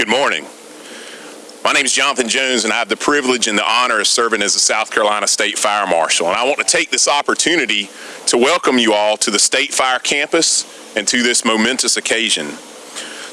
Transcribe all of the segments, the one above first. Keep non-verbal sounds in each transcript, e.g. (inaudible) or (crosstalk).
Good morning. My name is Jonathan Jones, and I have the privilege and the honor of serving as the South Carolina State Fire Marshal. And I want to take this opportunity to welcome you all to the State Fire Campus and to this momentous occasion.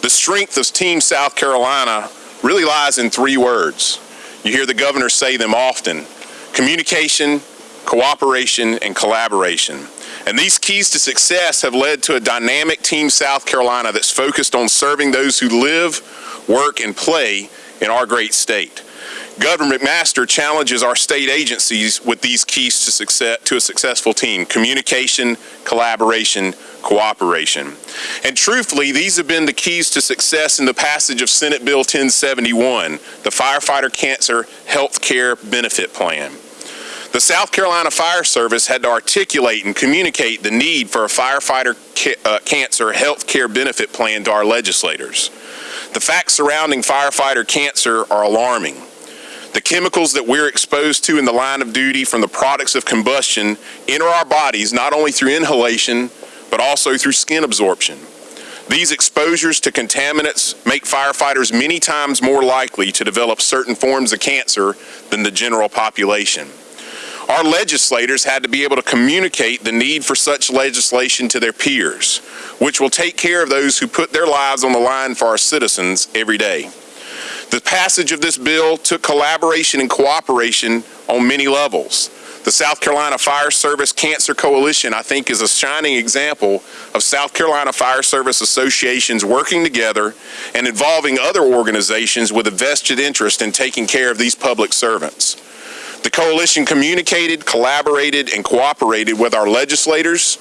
The strength of Team South Carolina really lies in three words. You hear the governor say them often communication, cooperation, and collaboration. And these keys to success have led to a dynamic Team South Carolina that's focused on serving those who live, work, and play in our great state. Governor McMaster challenges our state agencies with these keys to success to a successful team: communication, collaboration, cooperation. And truthfully, these have been the keys to success in the passage of Senate Bill 1071, the Firefighter Cancer Health Care Benefit Plan. The South Carolina Fire Service had to articulate and communicate the need for a firefighter ca uh, cancer health care benefit plan to our legislators. The facts surrounding firefighter cancer are alarming. The chemicals that we're exposed to in the line of duty from the products of combustion enter our bodies not only through inhalation, but also through skin absorption. These exposures to contaminants make firefighters many times more likely to develop certain forms of cancer than the general population. Our legislators had to be able to communicate the need for such legislation to their peers, which will take care of those who put their lives on the line for our citizens every day. The passage of this bill took collaboration and cooperation on many levels. The South Carolina Fire Service Cancer Coalition, I think, is a shining example of South Carolina Fire Service associations working together and involving other organizations with a vested interest in taking care of these public servants. The coalition communicated, collaborated, and cooperated with our legislators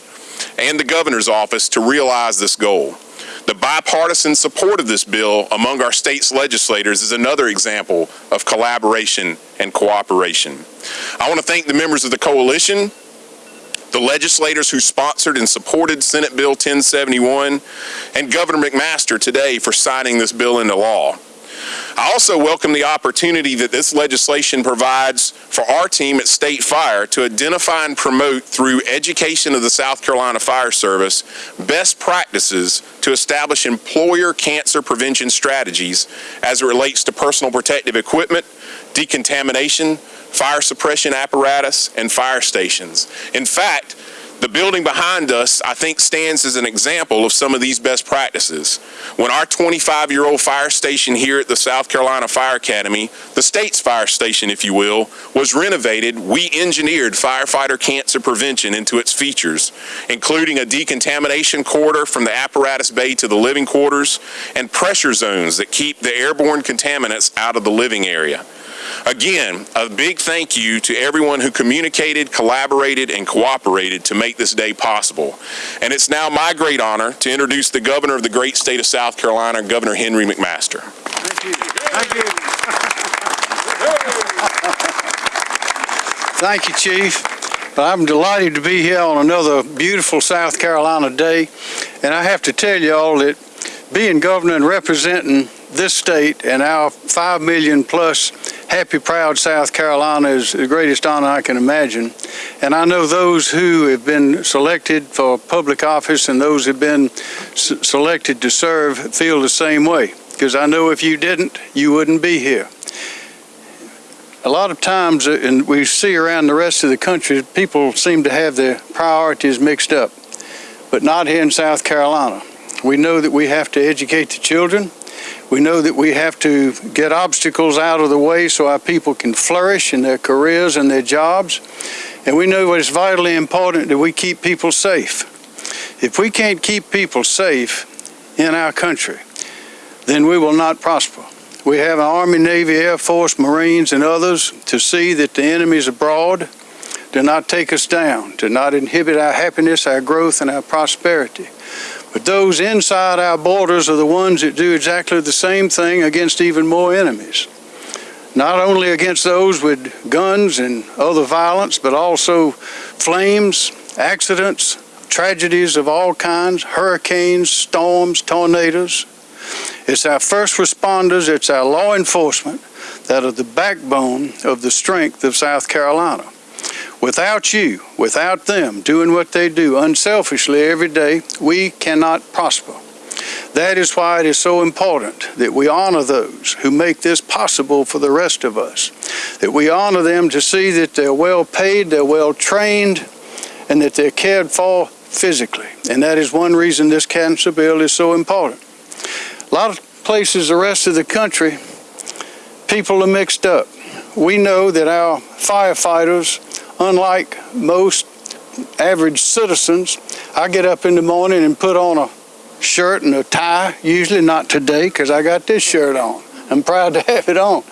and the governor's office to realize this goal. The bipartisan support of this bill among our state's legislators is another example of collaboration and cooperation. I want to thank the members of the coalition, the legislators who sponsored and supported Senate Bill 1071, and Governor McMaster today for signing this bill into law. I also welcome the opportunity that this legislation provides for our team at State Fire to identify and promote through education of the South Carolina Fire Service best practices to establish employer cancer prevention strategies as it relates to personal protective equipment, decontamination, fire suppression apparatus, and fire stations. In fact, the building behind us, I think, stands as an example of some of these best practices. When our 25-year-old fire station here at the South Carolina Fire Academy, the state's fire station, if you will, was renovated, we engineered firefighter cancer prevention into its features, including a decontamination corridor from the apparatus bay to the living quarters and pressure zones that keep the airborne contaminants out of the living area. Again, a big thank you to everyone who communicated, collaborated, and cooperated to make this day possible. And it's now my great honor to introduce the governor of the great state of South Carolina, Governor Henry McMaster. Thank you. Thank you. Thank you, Chief. I'm delighted to be here on another beautiful South Carolina day. And I have to tell you all that being governor and representing this state and our 5 million plus happy, proud South Carolina is the greatest honor I can imagine. And I know those who have been selected for public office and those who have been selected to serve feel the same way. Because I know if you didn't, you wouldn't be here. A lot of times, uh, and we see around the rest of the country, people seem to have their priorities mixed up, but not here in South Carolina. We know that we have to educate the children. We know that we have to get obstacles out of the way so our people can flourish in their careers and their jobs. And we know it's vitally important that we keep people safe. If we can't keep people safe in our country, then we will not prosper. We have an Army, Navy, Air Force, Marines, and others to see that the enemies abroad do not take us down, do not inhibit our happiness, our growth, and our prosperity. But those inside our borders are the ones that do exactly the same thing against even more enemies. Not only against those with guns and other violence, but also flames, accidents, tragedies of all kinds, hurricanes, storms, tornadoes. It's our first responders, it's our law enforcement that are the backbone of the strength of South Carolina. Without you, without them doing what they do unselfishly every day, we cannot prosper. That is why it is so important that we honor those who make this possible for the rest of us. That we honor them to see that they're well paid, they're well trained, and that they're cared for physically. And that is one reason this cancer bill is so important. A lot of places the rest of the country, people are mixed up. We know that our firefighters, unlike most average citizens, I get up in the morning and put on a shirt and a tie, usually not today because I got this shirt on. I'm proud to (laughs) have it on.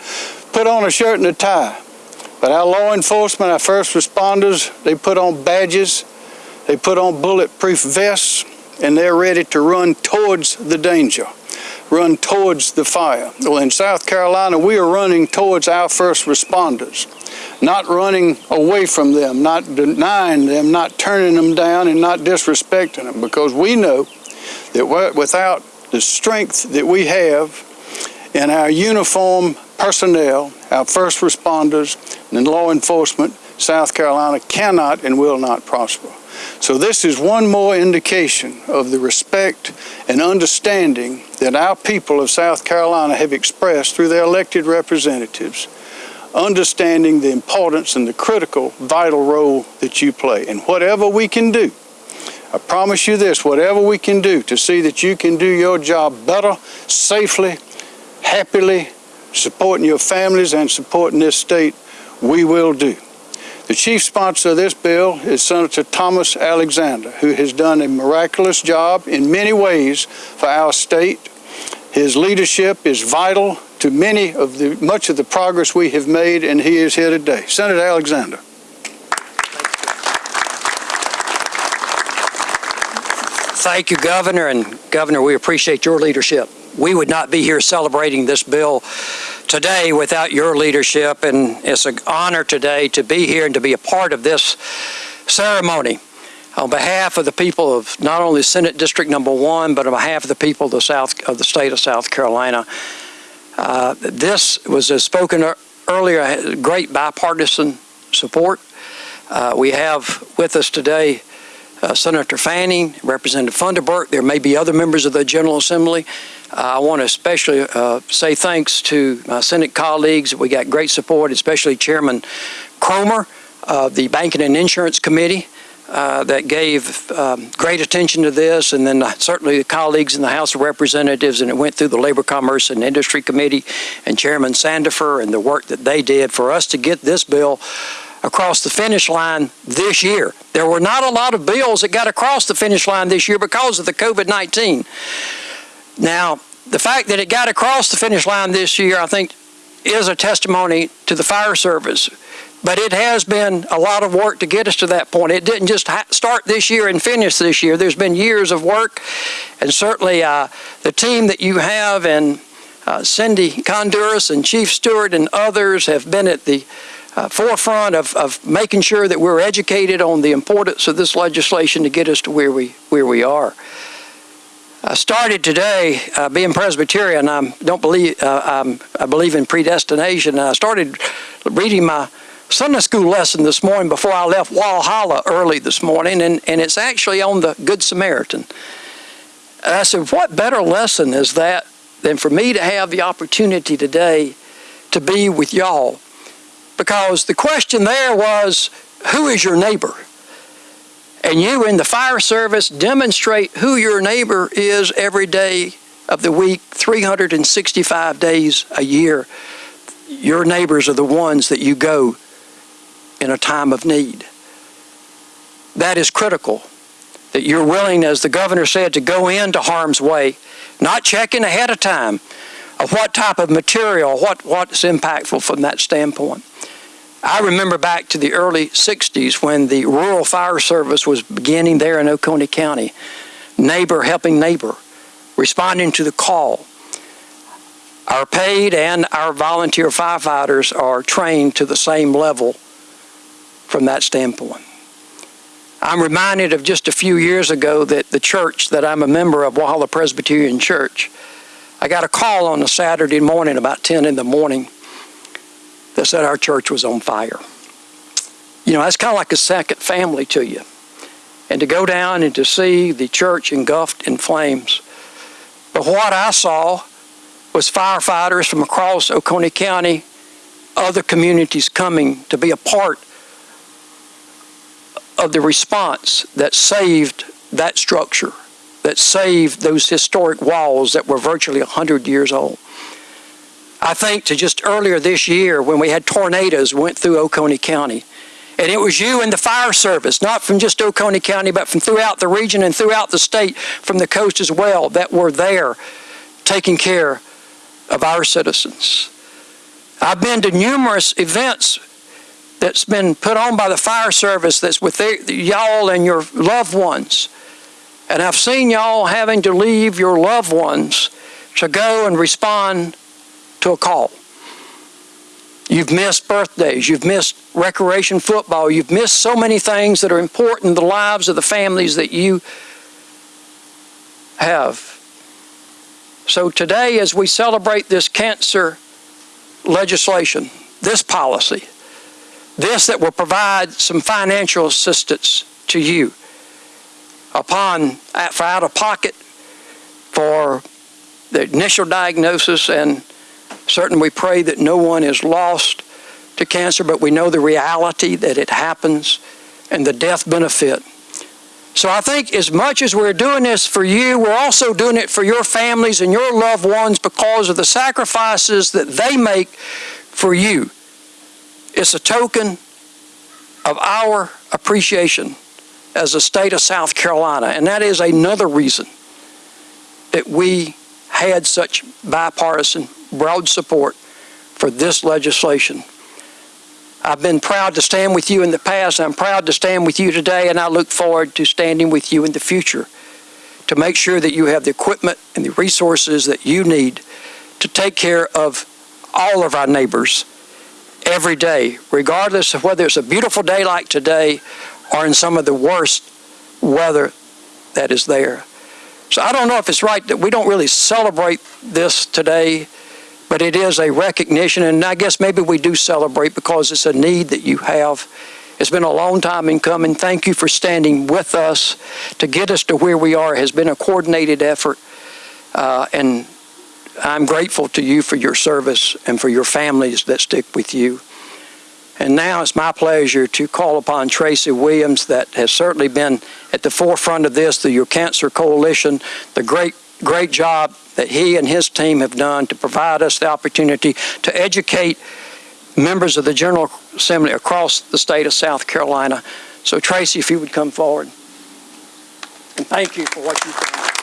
Put on a shirt and a tie. But our law enforcement, our first responders, they put on badges, they put on bulletproof vests, and they're ready to run towards the danger, run towards the fire. Well, in South Carolina, we are running towards our first responders, not running away from them, not denying them, not turning them down, and not disrespecting them, because we know that without the strength that we have in our uniform personnel, our first responders, and law enforcement, South Carolina cannot and will not prosper. So this is one more indication of the respect and understanding that our people of South Carolina have expressed through their elected representatives, understanding the importance and the critical, vital role that you play. And whatever we can do I promise you this, whatever we can do to see that you can do your job better, safely, happily, supporting your families and supporting this state, we will do. The chief sponsor of this bill is Senator Thomas Alexander, who has done a miraculous job in many ways for our state. His leadership is vital to many of the much of the progress we have made, and he is here today. Senator Alexander. Thank you, Governor. And Governor, we appreciate your leadership. We would not be here celebrating this bill today without your leadership. And it's an honor today to be here and to be a part of this ceremony. On behalf of the people of not only Senate District Number One, but on behalf of the people of the South of the state of South Carolina, uh, this was as spoken earlier, great bipartisan support. Uh, we have with us today uh, Senator Fanning, Representative Funderburk. There may be other members of the General Assembly. Uh, I want to especially uh, say thanks to my Senate colleagues. We got great support, especially Chairman Cromer of the Banking and Insurance Committee. Uh, that gave um, great attention to this, and then uh, certainly the colleagues in the House of Representatives, and it went through the Labor, Commerce, and Industry Committee, and Chairman Sandifer, and the work that they did for us to get this bill across the finish line this year. There were not a lot of bills that got across the finish line this year because of the COVID-19. Now, the fact that it got across the finish line this year, I think, is a testimony to the fire service. But it has been a lot of work to get us to that point. It didn't just start this year and finish this year. There's been years of work, and certainly uh, the team that you have and uh, Cindy Conduras and Chief Stewart and others have been at the uh, forefront of, of making sure that we're educated on the importance of this legislation to get us to where we, where we are. I started today uh, being Presbyterian. I don't believe uh, i believe in predestination. I started reading my Sunday school lesson this morning before I left Walhalla early this morning, and, and it's actually on the Good Samaritan. And I said, what better lesson is that than for me to have the opportunity today to be with y'all because the question there was, who is your neighbor? And you in the fire service demonstrate who your neighbor is every day of the week, 365 days a year. Your neighbors are the ones that you go in a time of need. That is critical, that you're willing, as the governor said, to go into harm's way, not checking ahead of time of what type of material, what, what's impactful from that standpoint. I remember back to the early 60s when the rural fire service was beginning there in Oconee County. Neighbor helping neighbor, responding to the call. Our paid and our volunteer firefighters are trained to the same level from that standpoint. I'm reminded of just a few years ago that the church that I'm a member of, Walhalla Presbyterian Church, I got a call on a Saturday morning about 10 in the morning that said our church was on fire. You know, that's kind of like a second family to you. And to go down and to see the church engulfed in flames. But what I saw was firefighters from across Oconee County, other communities coming to be a part of the response that saved that structure, that saved those historic walls that were virtually 100 years old. I think to just earlier this year when we had tornadoes went through Oconee County. And it was you and the fire service, not from just Oconee County, but from throughout the region and throughout the state, from the coast as well, that were there taking care of our citizens. I've been to numerous events that's been put on by the fire service that's with y'all and your loved ones. And I've seen y'all having to leave your loved ones to go and respond to a call. You've missed birthdays, you've missed recreation football, you've missed so many things that are important in the lives of the families that you have. So today, as we celebrate this cancer legislation, this policy, this that will provide some financial assistance to you upon for out of pocket for the initial diagnosis and certainly we pray that no one is lost to cancer but we know the reality that it happens and the death benefit so I think as much as we're doing this for you, we're also doing it for your families and your loved ones because of the sacrifices that they make for you. It's a token of our appreciation as a state of South Carolina, and that is another reason that we had such bipartisan, broad support for this legislation. I've been proud to stand with you in the past. I'm proud to stand with you today, and I look forward to standing with you in the future to make sure that you have the equipment and the resources that you need to take care of all of our neighbors every day, regardless of whether it's a beautiful day like today or in some of the worst weather that is there. So I don't know if it's right that we don't really celebrate this today but it is a recognition, and I guess maybe we do celebrate because it's a need that you have. It's been a long time in coming. Thank you for standing with us to get us to where we are. It has been a coordinated effort, uh, and I'm grateful to you for your service and for your families that stick with you. And now it's my pleasure to call upon Tracy Williams that has certainly been at the forefront of this, the Your Cancer Coalition, the great, great job that he and his team have done to provide us the opportunity to educate members of the General Assembly across the state of South Carolina. So Tracy, if you would come forward. And thank you for what you've done.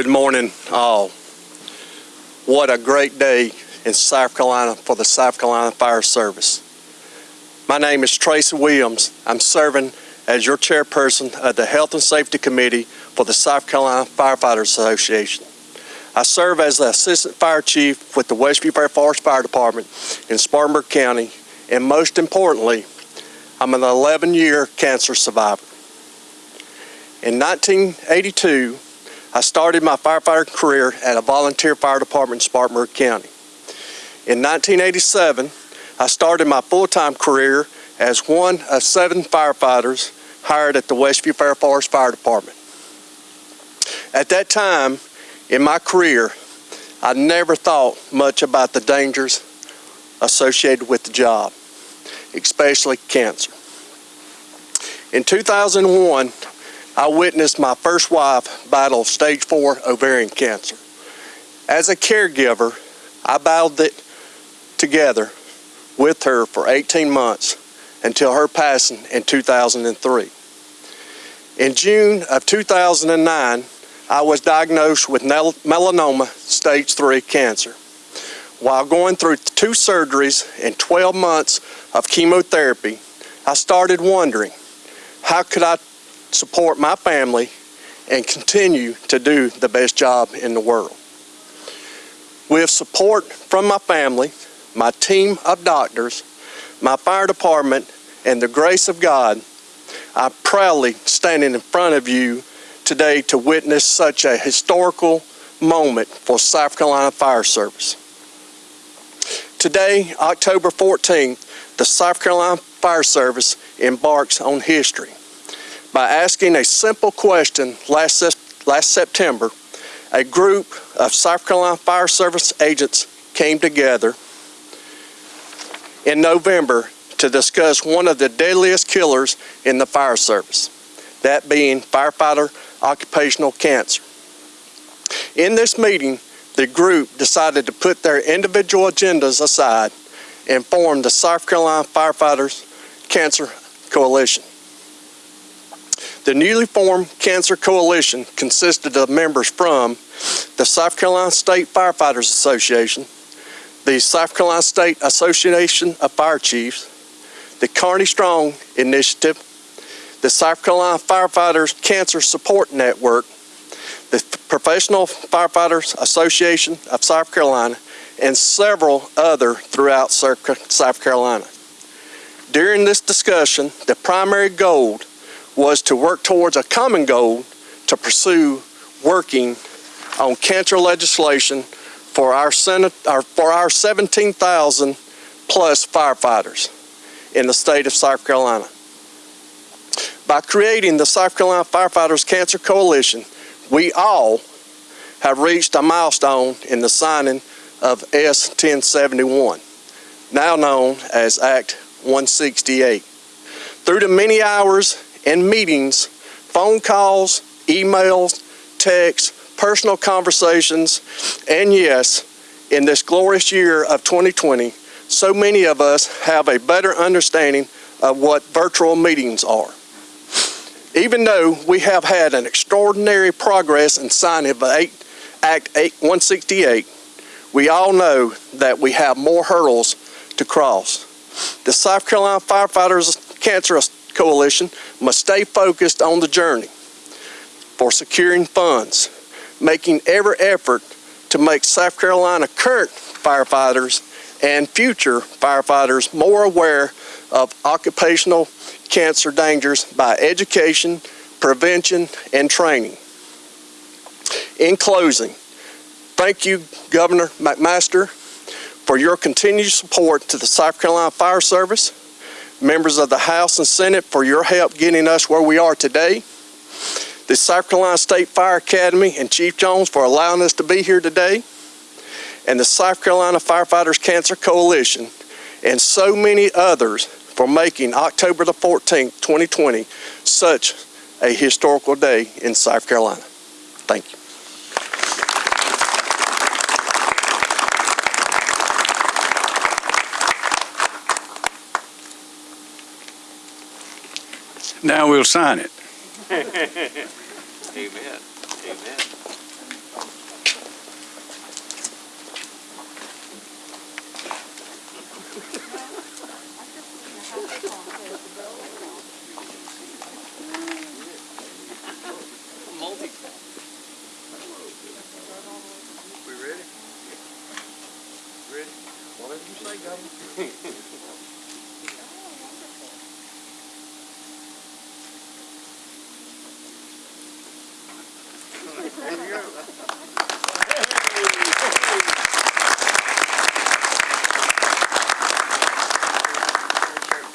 Good morning, all. What a great day in South Carolina for the South Carolina Fire Service. My name is Tracy Williams. I'm serving as your chairperson of the Health and Safety Committee for the South Carolina Firefighters Association. I serve as the Assistant Fire Chief with the Westview Fair Forest Fire Department in Spartanburg County, and most importantly, I'm an 11-year cancer survivor. In 1982, I started my firefighter career at a volunteer fire department in Spartanburg County. In 1987, I started my full-time career as one of seven firefighters hired at the Westview Fair Forest Fire Department. At that time in my career, I never thought much about the dangers associated with the job, especially cancer. In 2001, I witnessed my first wife battle stage four ovarian cancer. As a caregiver, I battled it together with her for 18 months until her passing in 2003. In June of 2009, I was diagnosed with melanoma stage 3 cancer. While going through two surgeries and 12 months of chemotherapy, I started wondering, how could I support my family and continue to do the best job in the world? With support from my family, my team of doctors, my fire department, and the grace of God, I'm proudly standing in front of you today to witness such a historical moment for South Carolina Fire Service. Today, October 14th, the South Carolina Fire Service embarks on history. By asking a simple question last, last September, a group of South Carolina Fire Service agents came together in November to discuss one of the deadliest killers in the fire service, that being firefighter occupational cancer. In this meeting, the group decided to put their individual agendas aside and form the South Carolina Firefighters Cancer Coalition. The newly formed Cancer Coalition consisted of members from the South Carolina State Firefighters Association, the South Carolina State Association of Fire Chiefs, the Carney Strong Initiative, the South Carolina Firefighters Cancer Support Network, the Professional Firefighters Association of South Carolina, and several other throughout South Carolina. During this discussion, the primary goal was to work towards a common goal to pursue working on cancer legislation for our Senate, or for our 17,000 plus firefighters in the state of South Carolina. By creating the South Carolina Firefighters Cancer Coalition, we all have reached a milestone in the signing of S 1071, now known as Act 168. Through the many hours and meetings, phone calls, emails, texts, personal conversations, and yes, in this glorious year of 2020, so many of us have a better understanding of what virtual meetings are. Even though we have had an extraordinary progress in signing of Act 8 168, we all know that we have more hurdles to cross. The South Carolina Firefighters Cancer Coalition must stay focused on the journey for securing funds, making every effort to make South Carolina current firefighters and future firefighters more aware of occupational cancer dangers by education, prevention, and training. In closing, thank you, Governor McMaster, for your continued support to the South Carolina Fire Service, members of the House and Senate for your help getting us where we are today, the South Carolina State Fire Academy and Chief Jones for allowing us to be here today, and the South Carolina Firefighters Cancer Coalition, and so many others for making October the 14th, 2020, such a historical day in South Carolina. Thank you. Now we'll sign it. Amen. Amen. We ready? Ready? Whatever you say, Governor. (laughs)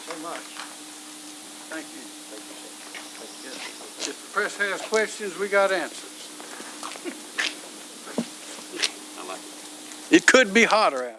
so much. Thank you. If the press has questions, we got answers. It could be hotter out.